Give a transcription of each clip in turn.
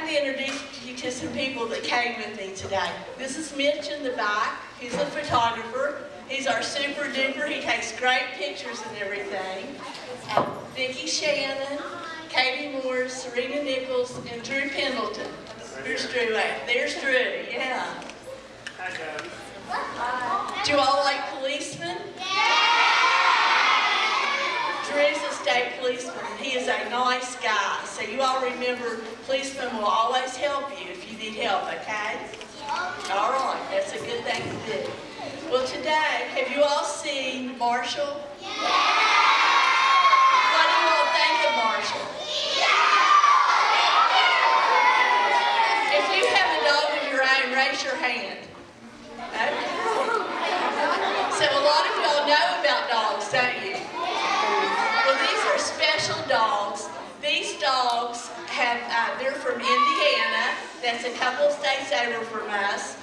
kind of introduce you to some people that came with me today. This is Mitch in the back, he's a photographer. He's our super duper, he takes great pictures and everything. Uh, Vicki Shannon, Katie Moore, Serena Nichols, and Drew Pendleton. There's Drew, at? there's Drew, yeah. Hi, guys. Do you all like policemen? Drew's a state policeman. He is a nice guy. So you all remember, policemen will always help you if you need help, okay? All right, that's a good thing to do. Well, today, have you all seen Marshall? What do you all think of Marshall? If you have a dog of your own, raise your hand. Okay. So a lot of y'all know about dogs, don't you? Well, these are special dogs. These dogs have, uh, they're from Indiana. That's a couple states over from us.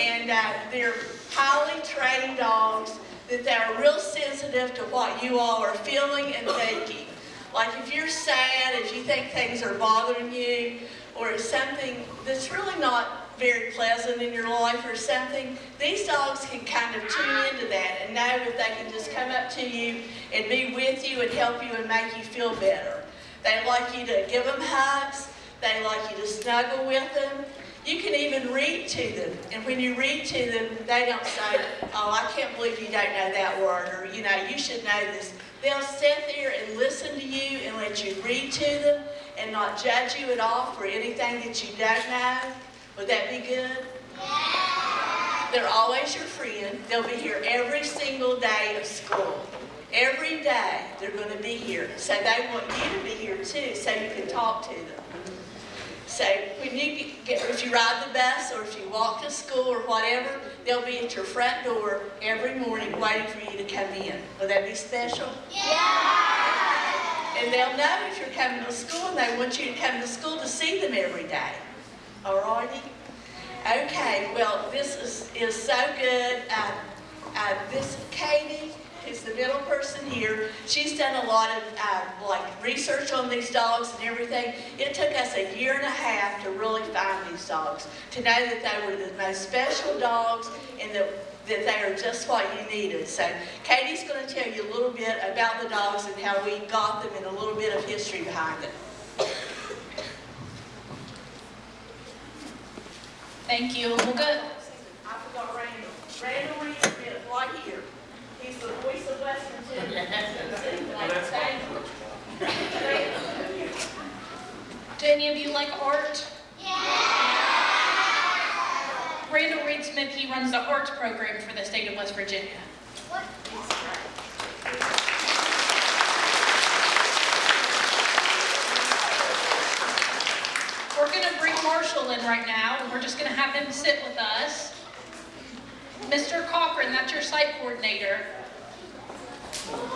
And uh, they're highly trained dogs that they're real sensitive to what you all are feeling and thinking. Like if you're sad, if you think things are bothering you, or it's something that's really not very pleasant in your life or something, these dogs can kind of tune into that and know if they can just come up to you and be with you and help you and make you feel better. They like you to give them hugs. They like you to snuggle with them. You can even read to them. And when you read to them, they don't say, oh, I can't believe you don't know that word, or, you know, you should know this. They'll sit there and listen to you and let you read to them and not judge you at all for anything that you don't know. Would that be good? They're always your friend. They'll be here every single day of school. Every day they're going to be here. So they want you to be here too so you can talk to them. So when you get, if you ride the bus or if you walk to school or whatever, they'll be at your front door every morning waiting for you to come in. Would that be special? Yeah! And they'll know if you're coming to school and they want you to come to school to see them every day. Alrighty? Okay, well, this is, is so good. Uh, uh, this is Katie, who's the middle person here, she's done a lot of uh, like research on these dogs and everything. It took us a year and a half to really find these dogs, to know that they were the most special dogs and that, that they are just what you needed. So Katie's going to tell you a little bit about the dogs and how we got them and a little bit of history behind them. Thank you. We'll go. I forgot Randall. Randall Reid is right here. He's the voice of Western Tennessee. Do any of you like art? Randall Reid Smith, he runs the arts program for the state of West Virginia. We're going to bring Marshall in right now, and we're just going to have him sit with us. Mr. Cochran, that's your site coordinator.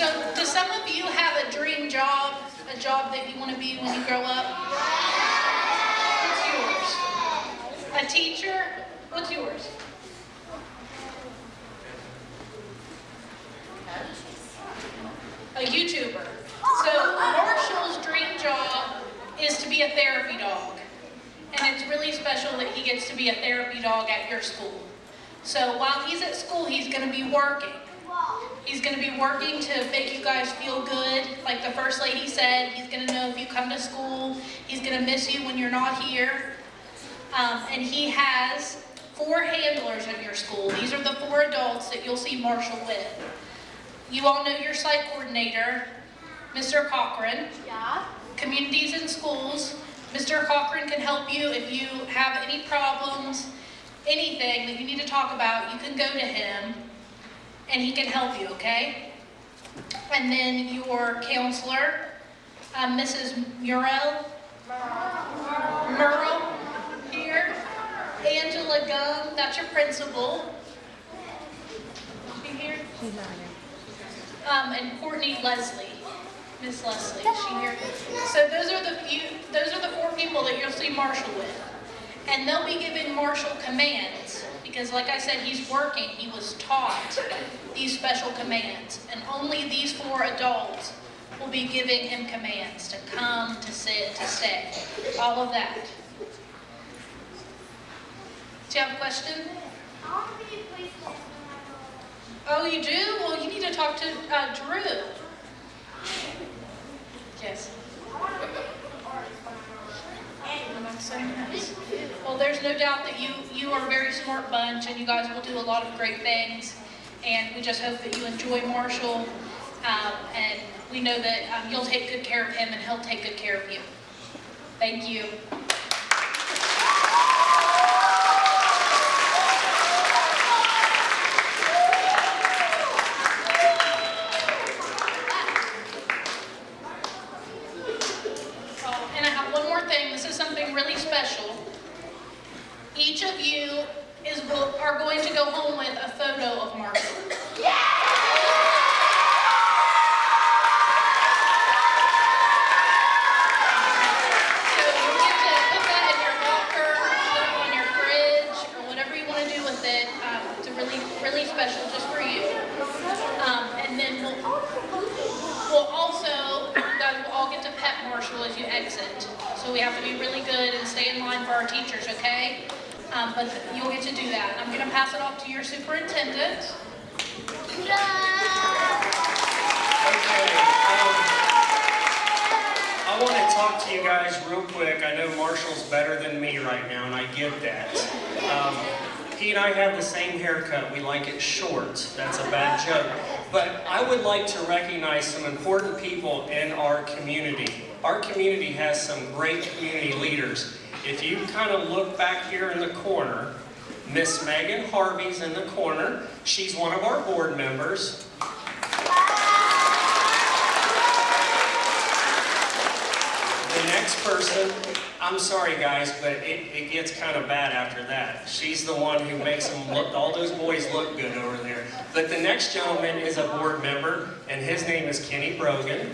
So, do some of you have a dream job, a job that you want to be when you grow up? What's yours? A teacher? What's yours? A YouTuber. So Marshall's dream job is to be a therapy dog. And it's really special that he gets to be a therapy dog at your school. So while he's at school, he's going to be working. He's going to be working to make you guys feel good. Like the first lady said, he's going to know if you come to school. He's going to miss you when you're not here. Um, and he has four handlers at your school. These are the four adults that you'll see Marshall with. You all know your site coordinator, Mr. Cochran. Yeah. Communities in schools. Mr. Cochran can help you if you have any problems, anything that you need to talk about, you can go to him and he can help you, okay? And then your counselor, um, Mrs. Murrell. Murrell here. Angela Gum, that's your principal. She here? Um, and Courtney Leslie. Miss Leslie, is she here? So those are the few, those are the four people that you'll see Marshall with. And they'll be given martial commands, because like I said, he's working, he was taught these special commands. And only these four adults will be giving him commands to come, to sit, to stay, all of that. Do you have a question? I want to be a policeman when I grow up. Oh, you do? Well, you need to talk to uh, Drew. Yes. I want to be an artist when Well, there's no doubt that you, you are a very smart bunch and you guys will do a lot of great things. And we just hope that you enjoy Marshall. Um, and we know that um, you'll take good care of him and he'll take good care of you. Thank you. Oh, and I have one more thing. This is something really special. Each of you is go- are going to go home with a photo of Marshall. So you get to put that in your locker, put it on your fridge, or whatever you want to do with it. Um, it's a really, really special just for you. Um, and then we'll, we'll also, you guys will all get to as you exit. So we have to be really good and stay in line for our teachers, okay? Um, but you'll get to do that. I'm going to pass it off to your superintendent. Okay, um, I want to talk to you guys real quick. I know Marshall's better than me right now, and I get that. Um, he and I have the same haircut. We like it short. That's a bad joke. But I would like to recognize some important people in our community. Our community has some great community leaders. If you kind of look back here in the corner, Miss Megan Harvey's in the corner. She's one of our board members. The next person, I'm sorry guys, but it, it gets kind of bad after that. She's the one who makes them look, all those boys look good over there. But the next gentleman is a board member, and his name is Kenny Brogan.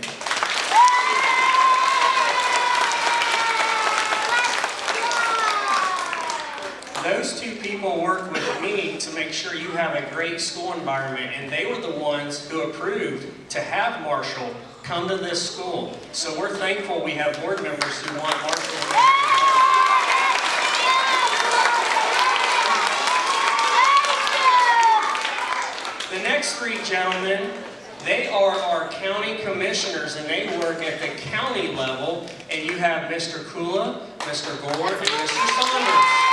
Those two people work with me to make sure you have a great school environment, and they were the ones who approved to have Marshall come to this school. So we're thankful we have board members who want Marshall. The next three gentlemen, they are our county commissioners, and they work at the county level, and you have Mr. Kula, Mr. Gore, and Mr. Saunders.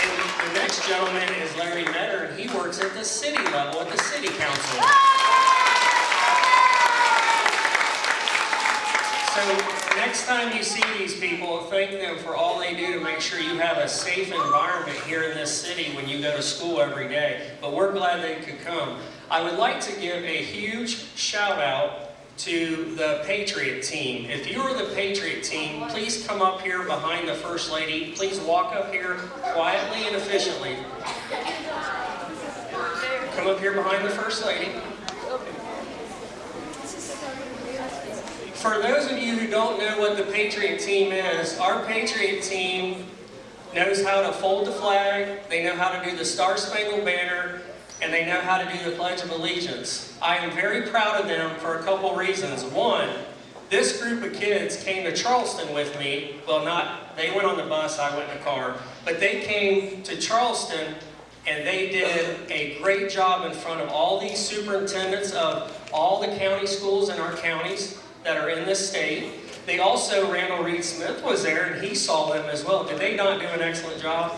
And the next gentleman is Larry Metter, and he works at the city level, at the city council. So next time you see these people, thank them for all they do to make sure you have a safe environment here in this city when you go to school every day. But we're glad they could come. I would like to give a huge shout out to the Patriot team. If you are the Patriot team, please come up here behind the First Lady. Please walk up here quietly and efficiently. Come up here behind the First Lady. For those of you who don't know what the Patriot team is, our Patriot team knows how to fold the flag, they know how to do the Star Spangled Banner, and they know how to do the Pledge of Allegiance. I am very proud of them for a couple reasons. One, this group of kids came to Charleston with me. Well, not, they went on the bus, I went in the car. But they came to Charleston and they did a great job in front of all these superintendents of all the county schools in our counties that are in this state. They also, Randall Reid Smith was there and he saw them as well. Did they not do an excellent job?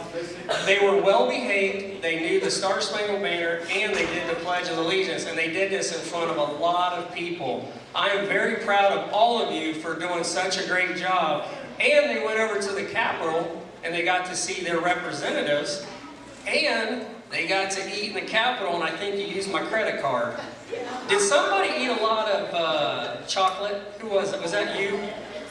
They were well behaved, they knew the Star Spangled Banner, and they did the Pledge of Allegiance, and they did this in front of a lot of people. I am very proud of all of you for doing such a great job. And they went over to the Capitol and they got to see their representatives, and they got to eat in the Capitol, and I think you used my credit card. Did somebody eat a lot of uh, chocolate? Who was it? Was that you?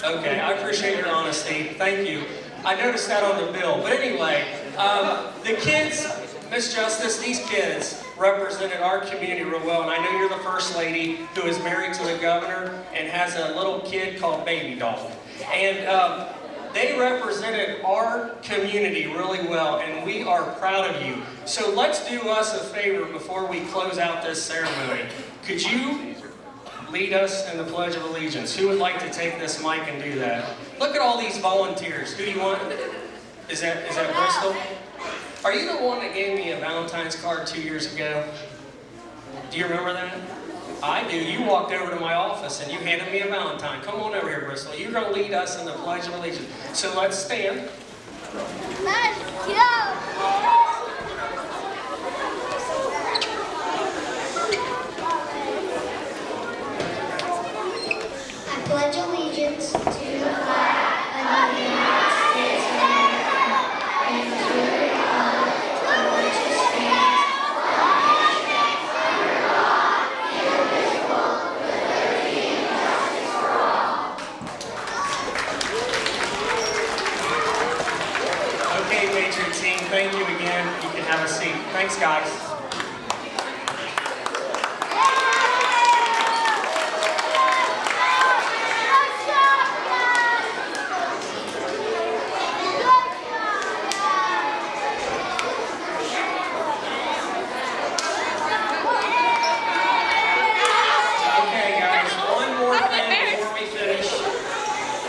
Okay, I appreciate your honesty. Thank you. I noticed that on the bill. But anyway, um, the kids, Miss Justice, these kids represented our community real well, and I know you're the first lady who is married to the governor and has a little kid called Baby Doll. And um, they represented our community really well, and we are proud of you. So let's do us a favor before we close out this ceremony. Could you lead us in the Pledge of Allegiance? Who would like to take this mic and do that? Look at all these volunteers. Who do you want? Is that is that Bristol? Are you the one that gave me a Valentine's card two years ago? Do you remember that? I do. You walked over to my office and you handed me a Valentine. Come on over here, Bristol. You're going to lead us in the Pledge of Allegiance. So let's stand. Let's go! I pledge allegiance to the flag of the United States of America and to the republic for which it stands, Okay, Patriot team, thank you again. You can have a seat. Thanks, guys. Okay, guys, one more thing before we finish.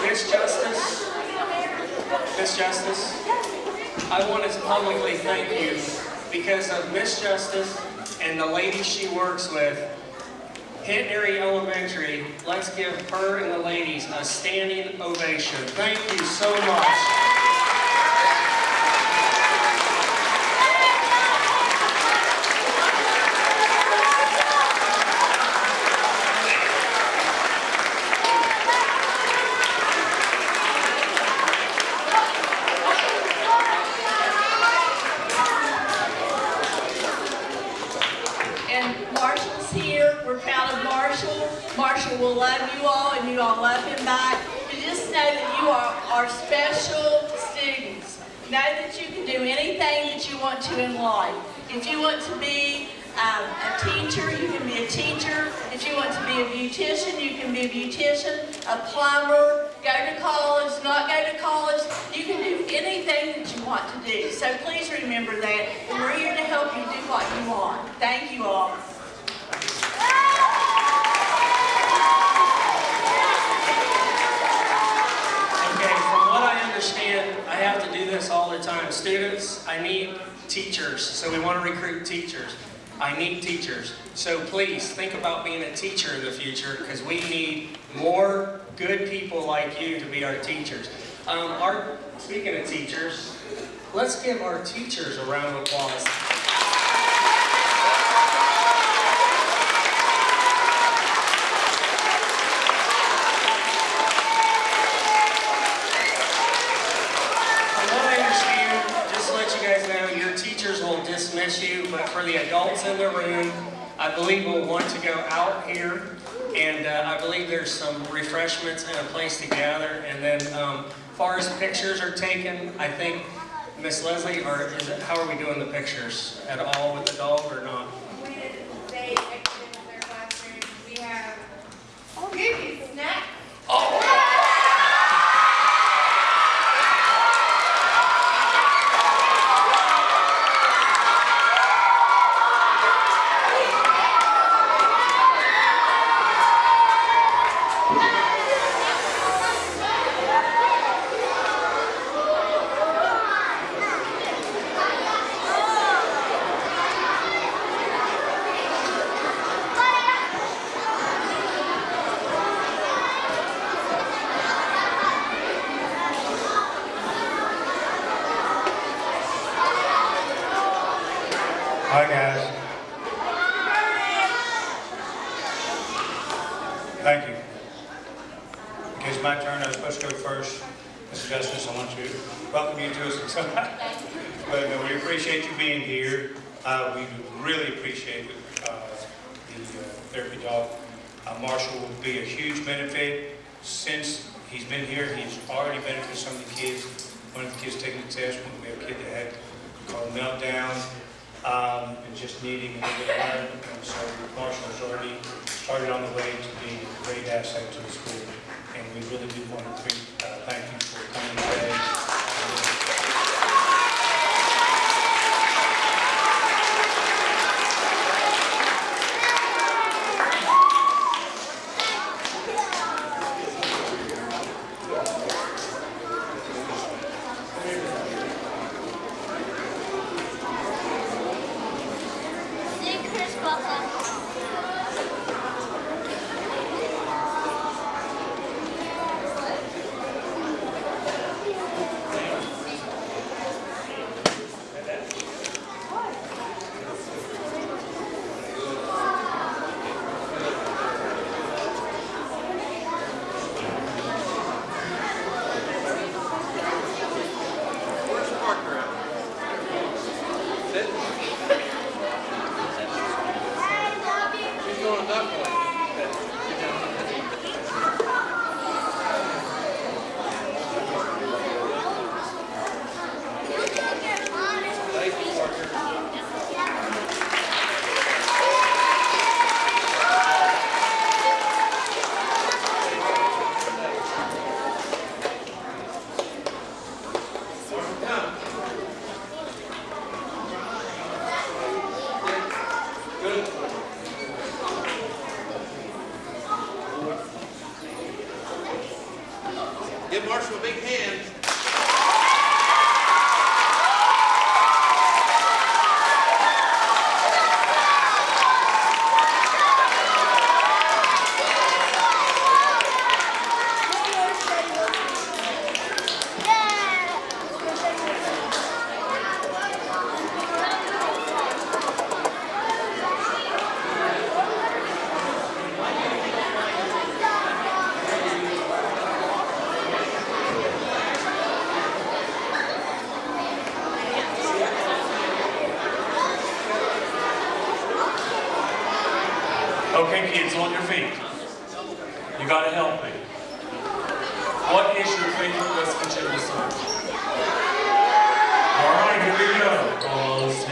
Miss Justice, Miss Justice, I want to publicly thank you because of Miss Justice and the lady she works with. Henry Elementary, let's give her and the ladies a standing ovation. Thank you so much. And Marshall's here. We're proud of Marshall. Marshall will love you all, and you back. But just know that you are our special students. Know that you can do anything that you want to in life. If you want to be um, a teacher, you can be a teacher. If you want to be a beautician, you can be a beautician, a plumber, go to college, not go to college. You can do anything that you want to do. So please remember that. And we're here to help you do what you want. Thank you all. Okay, from what I understand, I have to do this all the time. Students, I need teachers, so we want to recruit teachers. I need teachers. So please, think about being a teacher in the future, because we need more good people like you to be our teachers. Um, our, speaking of teachers, let's give our teachers a round of applause. From what I understand, just to let you guys know, your teachers will dismiss you, but for the adults in the room, I believe we'll want to go out here, and uh, I believe there's some refreshments and a place to gather, and then um, far as pictures are taken, I think, Miss Leslie, or it, how are we doing the pictures? At all with the dog or not? Will be a huge benefit. Since he's been here, he's already benefited some of the kids. One of the kids taking the test, we have a kid that had called meltdown um, and just needing a little bit of learning. And so Marshall's already started on the way to being a great asset to the school. And we really do want to bring uh, that one. They big hands kids on your feet. You gotta help me. What is your favorite West Virginia song? Alright, here we go. Almost